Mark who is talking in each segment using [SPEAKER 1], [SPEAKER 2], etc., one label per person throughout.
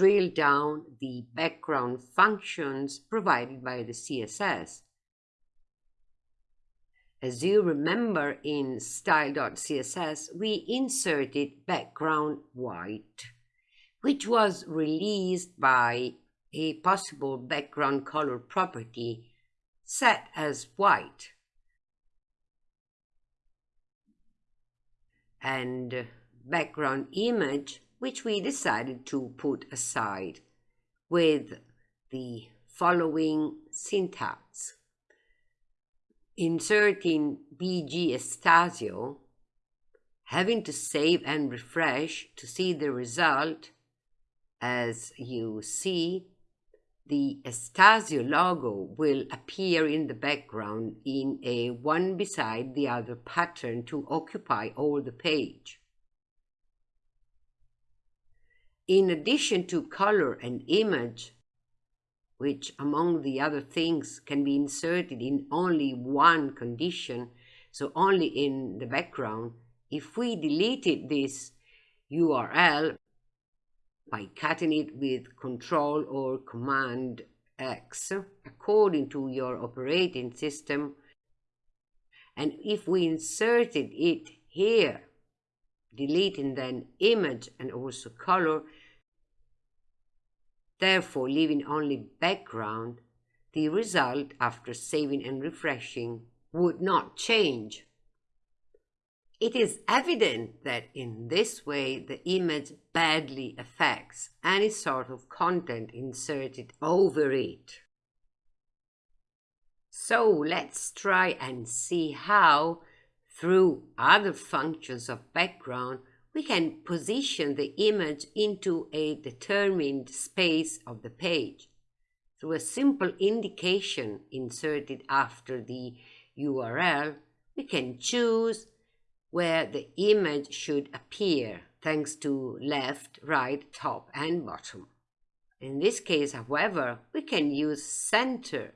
[SPEAKER 1] drill down the background functions provided by the CSS. As you remember in style.css, we inserted background white, which was released by a possible background color property set as white. And background image, which we decided to put aside with the following syntax inserting BG Estasio, having to save and refresh to see the result, as you see, the Estasio logo will appear in the background in a one beside the other pattern to occupy all the page. In addition to color and image, which among the other things can be inserted in only one condition, so only in the background, if we deleted this URL by cutting it with Control or Command X according to your operating system, and if we inserted it here, deleting then image and also color, therefore leaving only background, the result after saving and refreshing would not change. It is evident that in this way the image badly affects any sort of content inserted over it. So let's try and see how, through other functions of background, we can position the image into a determined space of the page through a simple indication inserted after the URL, we can choose where the image should appear thanks to left, right, top and bottom. In this case, however, we can use center.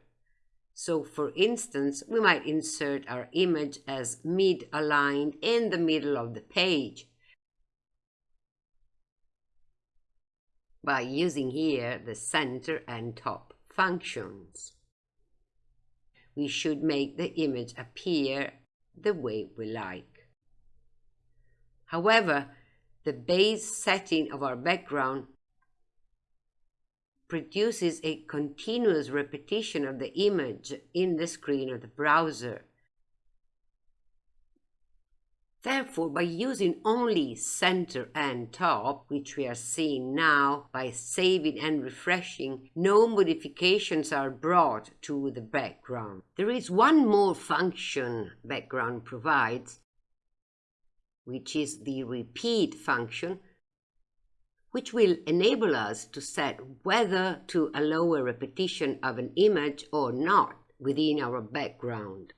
[SPEAKER 1] So for instance, we might insert our image as mid-aligned in the middle of the page by using here the center and top functions. We should make the image appear the way we like. However, the base setting of our background produces a continuous repetition of the image in the screen of the browser Therefore, by using only center and top, which we are seeing now by saving and refreshing, no modifications are brought to the background. There is one more function background provides, which is the repeat function, which will enable us to set whether to allow a repetition of an image or not within our background.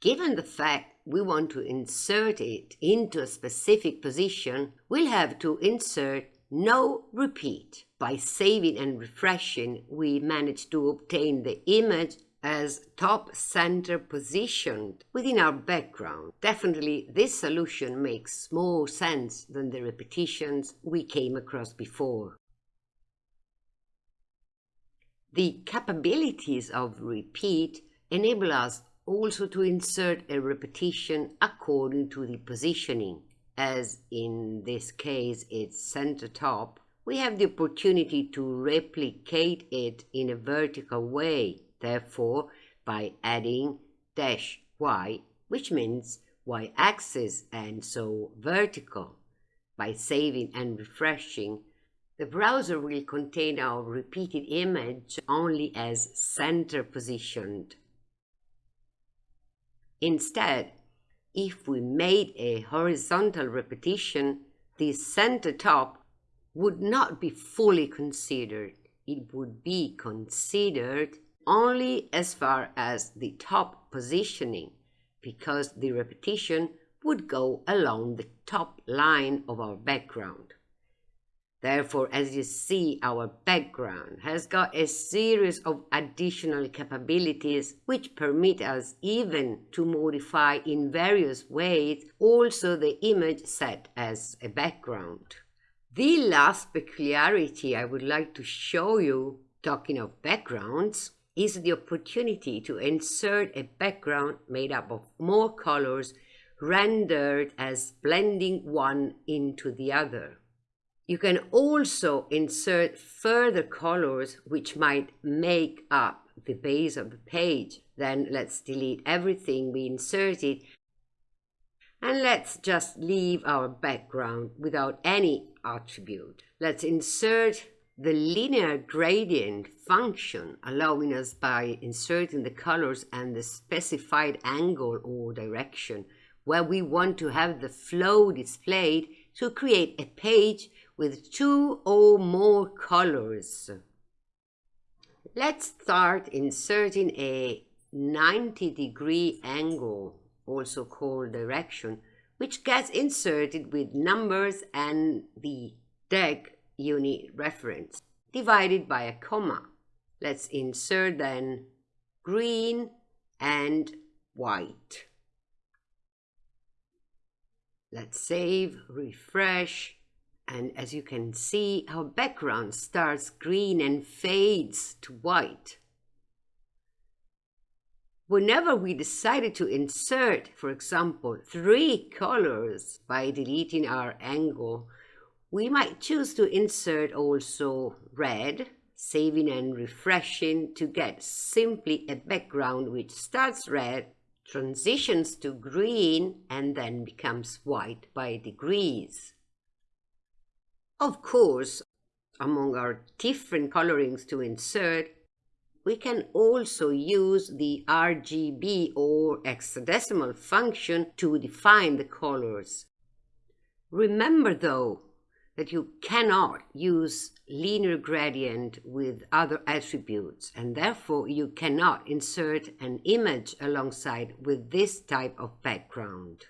[SPEAKER 1] Given the fact we want to insert it into a specific position, we'll have to insert no repeat. By saving and refreshing, we manage to obtain the image as top center positioned within our background. Definitely this solution makes more sense than the repetitions we came across before. The capabilities of repeat enable us also to insert a repetition according to the positioning. As in this case it's center top, we have the opportunity to replicate it in a vertical way, therefore by adding dash y, which means y-axis and so vertical. By saving and refreshing, the browser will contain our repeated image only as center positioned. Instead, if we made a horizontal repetition, the center top would not be fully considered. It would be considered only as far as the top positioning, because the repetition would go along the top line of our background. Therefore, as you see, our background has got a series of additional capabilities which permit us even to modify in various ways also the image set as a background. The last peculiarity I would like to show you, talking of backgrounds, is the opportunity to insert a background made up of more colors rendered as blending one into the other. You can also insert further colors which might make up the base of the page. Then let's delete everything we inserted and let's just leave our background without any attribute. Let's insert the linear gradient function allowing us by inserting the colors and the specified angle or direction where we want to have the flow displayed to create a page with two or more colors. Let's start inserting a 90 degree angle, also called direction, which gets inserted with numbers and the DEG unit reference divided by a comma. Let's insert then green and white. Let's save, refresh, and as you can see, our background starts green and fades to white. Whenever we decided to insert, for example, three colors by deleting our angle, we might choose to insert also red, saving and refreshing to get simply a background which starts red, transitions to green, and then becomes white by degrees. Of course, among our different colorings to insert, we can also use the RGB or hexadecimal function to define the colors. Remember though that you cannot use linear gradient with other attributes and therefore you cannot insert an image alongside with this type of background.